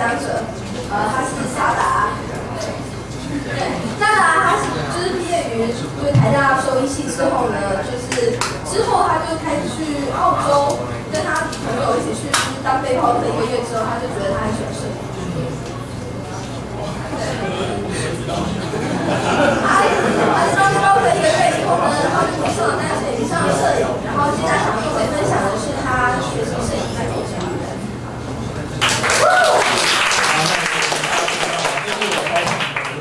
讲者，呃，他是夏达。对，萨达他是就是毕业于就是台大收音系之后呢，就是之后他就开始去澳洲，跟他朋友一起去当背包客一个月之后，他就觉得他很喜欢摄影。他晚上背包客一个月以后呢，然后就迷上了单摄影，迷上了摄影，然后接下来想跟我们分享的是他学习摄影在做什么。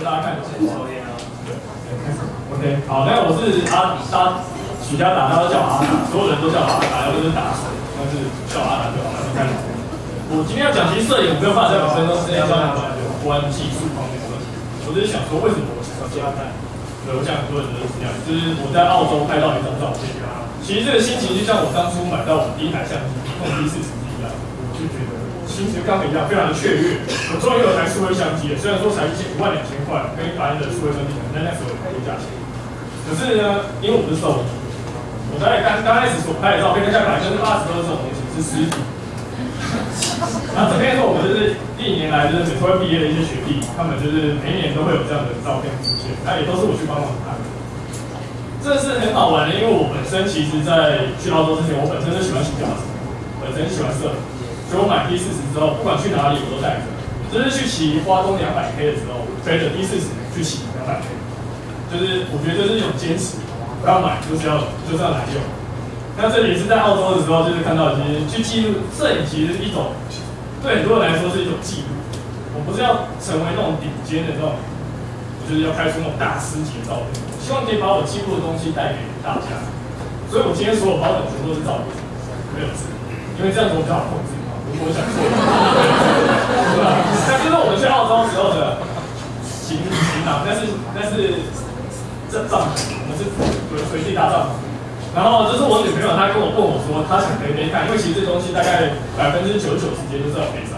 大家看得清楚。OK，好，那我是阿大许家达，大家都叫阿达，所有人都叫阿达，要不就是打水，但是叫阿达就好了。看，我今天要讲其实摄影，我没有办法在本身都是要讲有关技术方面的问题。我只是想说，为什么我想要加带？对，我想很多人都是这样，就是我在澳洲拍到一张照片，其实这个心情就像我当初买到我第一台相机，控 D 四十一样，我就觉得。心情刚一样，非常的雀跃。我终于有台数位相机了，虽然说才一千一万两千块，跟一般的数位相机可能在那时候有价钱。可是呢，因为我们是手，我在刚刚开始所拍的照片，大概百分之八十都是这种东西，是实体。然后这边是我们就是历年来就是美术毕业的一些学弟，他们就是每一年都会有这样的照片出现，那也都是我去帮忙拍。这是很好玩的，因为我本身其实在去澳洲之前，我本身就喜欢骑脚踏车，本身喜欢摄影。所以我买 D 四十之后，不管去哪里我都带着。就是去骑花东两百 K 的时候，我背着 D 四十去骑两百 K，就是我觉得就是一种坚持，不要买就是要就是要来用。那这里是在澳洲的时候，就是看到其实去记录摄影，其实是一种对很多人来说是一种记录。我不是要成为那种顶尖的那种，就是要拍出那种大师级的照片。希望可以把我记录的东西带给大家。所以我今天所有包的全部都是照片，没有字，因为这样子我比较好控制。如果我想做，对吧？那就是我们去澳洲时候的行行囊，但是但是这帐篷，我们是随随地搭帐篷。然后这是我女朋友，她跟我问我说，她想背背看，因为其实这东西大概百分之九十九时间都是要背上。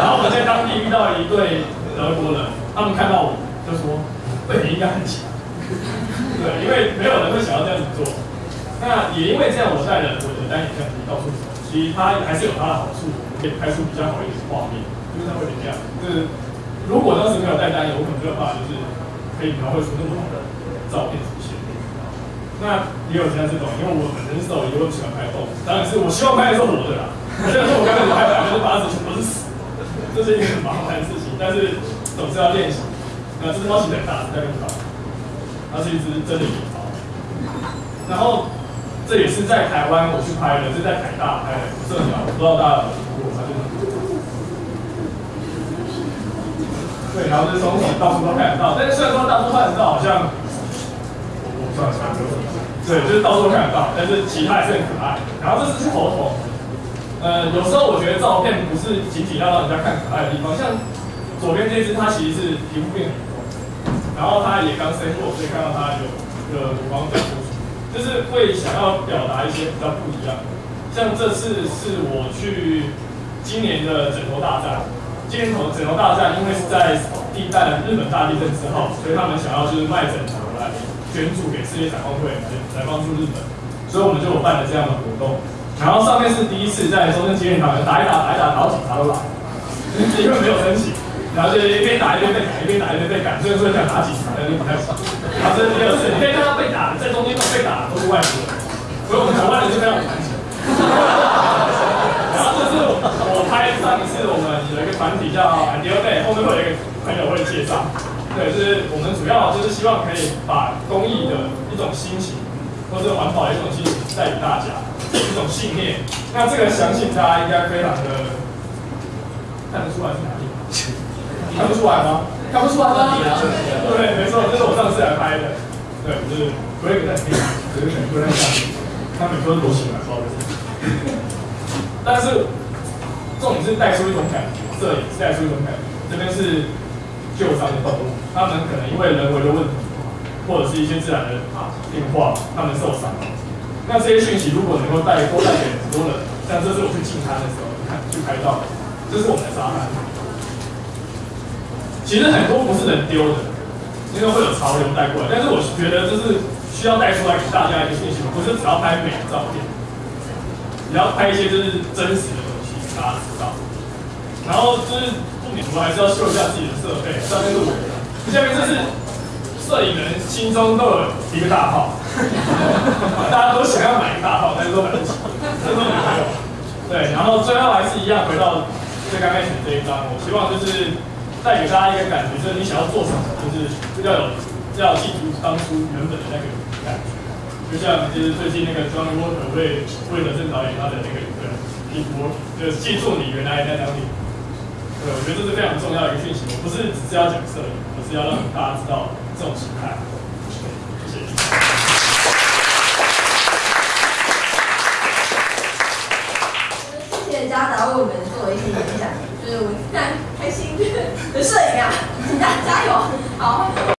然后我在当地遇到一对德国人，他们看到我就说，背景应该很强。对，因为没有人会想要这样子做。那也因为这样，我带了我的单眼相机到处走。其实它还是有它的好处，可以拍出比较好一点的画面，就是它会怎么样？就是如果当时没有带单眼，我可能没有办法，就是可以描绘出那么好的照片出现。那也有现在这种，因为我本身手，也会喜欢拍动，当然是我希望拍的是我的啦。虽然说我刚开始拍百分之八十全部是死，这是一个很麻烦的事情，但是总是要练习。那这只猫型很大，在更高，它是一只真的野猫，然后。这也是在台湾我去拍的，是在台大拍的摄鸟，不知道大家有没有听过？它就是对，然后就是从到处都看得到，但是虽然说到处看得到，好像我我算了算，对，就是到处都看得到，但是其他还是很可爱。然后这是猴头，呃，有时候我觉得照片不是仅仅要让人家看可爱的地方，像左边这只，它其实是皮肤变很厚，然后它也刚生过，所以看到它有个乳房长。就是会想要表达一些比较不一样，像这次是我去今年的枕头大战，今年头枕头大战，因为是在地震日本大地震之后，所以他们想要就是卖整头来捐助给世界展望会来来帮助日本，所以我们就有办了这样的活动。然后上面是第一次在中正纪念堂打一打打一打，然后警察都来，因为没有申请。然后就一边打一边被赶，一边打一边被赶，所以说想打警察，但是不太爽。然后这是第二次，你可以看到被打，在中间都被打都是外国人，所以我们台湾人就非常团结。然后这是我拍上一次，我们有一个团体叫 Ideal Day，后面会有一个朋对，就是我们主要就是希望可以把公益的一种心情，或者环保的一种心情带给大家，一种信念。那这个相信大家应该非常的看得出来是哪里。看不出来吗？看不出来吗？对，没错，这是我上次来拍的。对，就是 Greg 在拍，只是很多人在看。他每次都多起来，不好意思。但是重点是带出一种感觉，摄影是带出一种感觉。这边是旧伤的动物，他们可能因为人为的问题，或者是一些自然的啊变化，他们受伤。那这些讯息如果能够带多带给很多人，像这次我去进滩的时候，你看去拍到，这是我们的沙滩。其实很多不是人丢的，因为会有潮流带过来。但是我觉得这是需要带出来给大家一个信息，不是只要拍美的照片，你要拍一些就是真实的东西，大家知道。然后就是，我们还是要秀一下自己的设备，上面录。下面这是摄影人心中都有一个大炮，大家都想要买一个大炮，但是都买不起，这都没有。对，然后最后还是一样回到最刚开始这一张，我希望就是带给大家一个感觉，就是你想要做什么，就是要有要记住当初原本的那个感觉。就像就是最近那个 John Walker 为为了郑导演他的那个对一波，就是记住你原来在哪里。对，我觉得这是非常重要的一个讯息。我不是只是要讲摄影，而是要让大家知道这种形态。